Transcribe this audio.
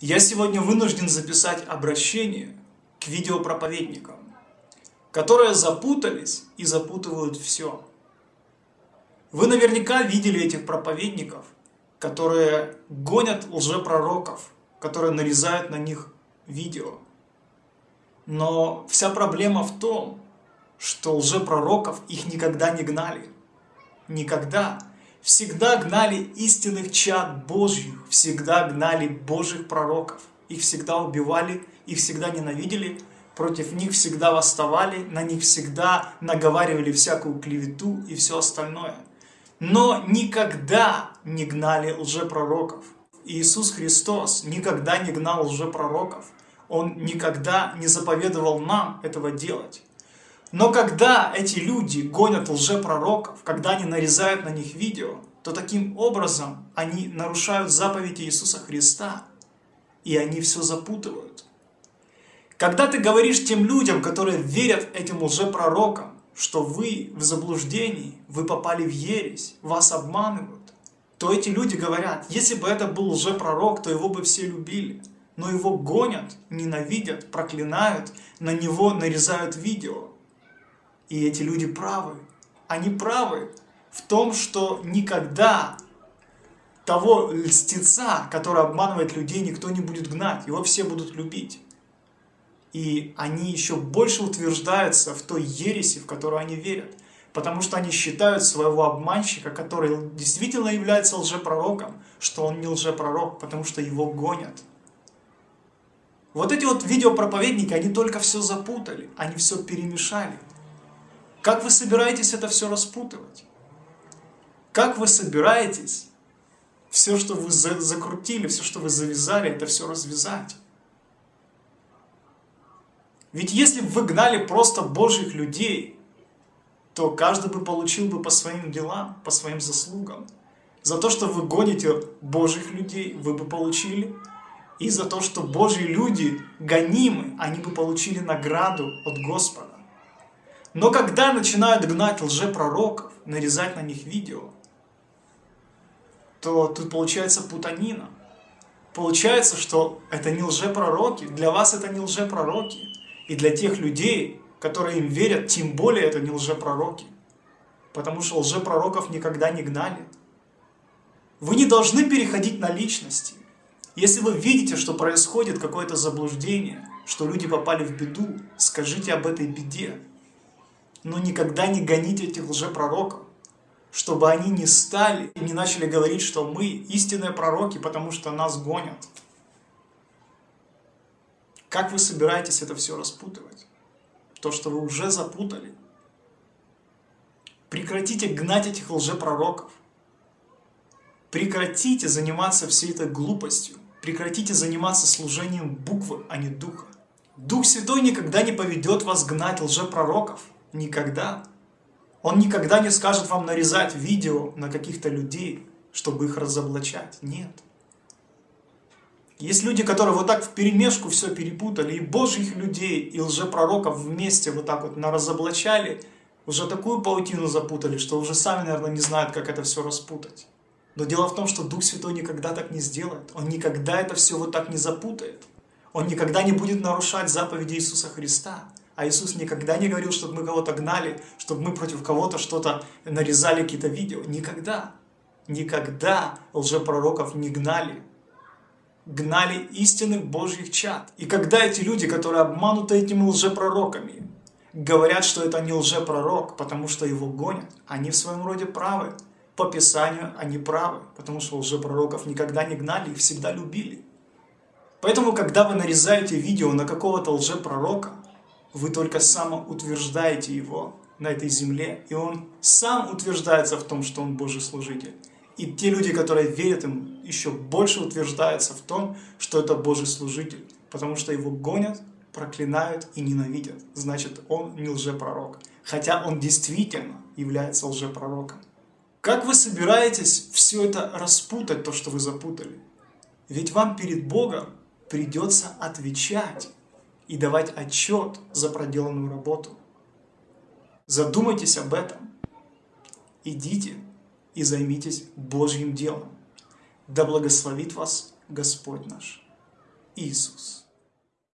Я сегодня вынужден записать обращение к видеопроповедникам, которые запутались и запутывают все. Вы наверняка видели этих проповедников, которые гонят лжепророков, которые нарезают на них видео. Но вся проблема в том, что лжепророков их никогда не гнали. Никогда всегда гнали истинных чад Божьих, всегда гнали Божьих пророков. Их всегда убивали, их всегда ненавидели, против них всегда восставали, на них всегда наговаривали всякую клевету и все остальное. Но никогда не гнали лжепророков. Иисус Христос никогда не гнал лжепророков. Он никогда не заповедовал нам этого делать. Но когда эти люди гонят лжепророков, когда они нарезают на них видео, то таким образом они нарушают заповеди Иисуса Христа, и они все запутывают. Когда ты говоришь тем людям, которые верят этим лжепророкам, что вы в заблуждении, вы попали в ересь, вас обманывают, то эти люди говорят, если бы это был лжепророк, то его бы все любили. Но его гонят, ненавидят, проклинают, на него нарезают видео. И эти люди правы. Они правы в том, что никогда того льстеца, который обманывает людей, никто не будет гнать. Его все будут любить. И они еще больше утверждаются в той ереси, в которую они верят. Потому что они считают своего обманщика, который действительно является лжепророком, что он не лжепророк, потому что его гонят. Вот эти вот видеопроповедники, они только все запутали, они все перемешали. Как вы собираетесь это все распутывать? Как вы собираетесь все, что вы закрутили, все, что вы завязали, это все развязать? Ведь если бы вы гнали просто Божьих людей, то каждый бы получил бы по своим делам, по своим заслугам. За то, что вы гоните Божьих людей, вы бы получили. И за то, что Божьи люди гонимы, они бы получили награду от Господа. Но когда начинают гнать лжепророков, нарезать на них видео, то тут получается путанина. Получается, что это не лжепророки, для вас это не лжепророки. И для тех людей, которые им верят, тем более это не лжепророки. Потому что лжепророков никогда не гнали. Вы не должны переходить на личности. Если вы видите, что происходит какое-то заблуждение, что люди попали в беду, скажите об этой беде но никогда не гоните этих лжепророков, чтобы они не стали и не начали говорить, что мы истинные пророки, потому что нас гонят. Как вы собираетесь это все распутывать? То, что вы уже запутали. Прекратите гнать этих лжепророков. Прекратите заниматься всей этой глупостью. Прекратите заниматься служением буквы, а не духа. Дух Святой никогда не поведет вас гнать лжепророков. Никогда. Он никогда не скажет вам нарезать видео на каких-то людей, чтобы их разоблачать. Нет. Есть люди, которые вот так в перемешку все перепутали, и божьих людей, и лжепророков вместе вот так вот разоблачали, уже такую паутину запутали, что уже сами, наверное, не знают, как это все распутать. Но дело в том, что Дух Святой никогда так не сделает. Он никогда это все вот так не запутает. Он никогда не будет нарушать заповеди Иисуса Христа. А Иисус никогда не говорил, чтобы мы кого-то гнали, чтобы мы против кого-то что-то нарезали, какие-то видео. Никогда. Никогда лжепророков не гнали. Гнали истинных Божьих чад. И когда эти люди, которые обмануты этими лжепророками, говорят, что это не лжепророк, потому что его гонят, они в своем роде правы. По Писанию они правы, потому что лжепророков никогда не гнали, их всегда любили. Поэтому, когда вы нарезаете видео на какого-то лжепророка, вы только самоутверждаете его на этой земле, и он сам утверждается в том, что он Божий служитель. И те люди, которые верят ему, еще больше утверждаются в том, что это Божий служитель, потому что его гонят, проклинают и ненавидят. Значит, он не лжепророк, хотя он действительно является лжепророком. Как вы собираетесь все это распутать, то, что вы запутали? Ведь вам перед Богом придется отвечать и давать отчет за проделанную работу. Задумайтесь об этом. Идите и займитесь Божьим делом. Да благословит вас Господь наш. Иисус.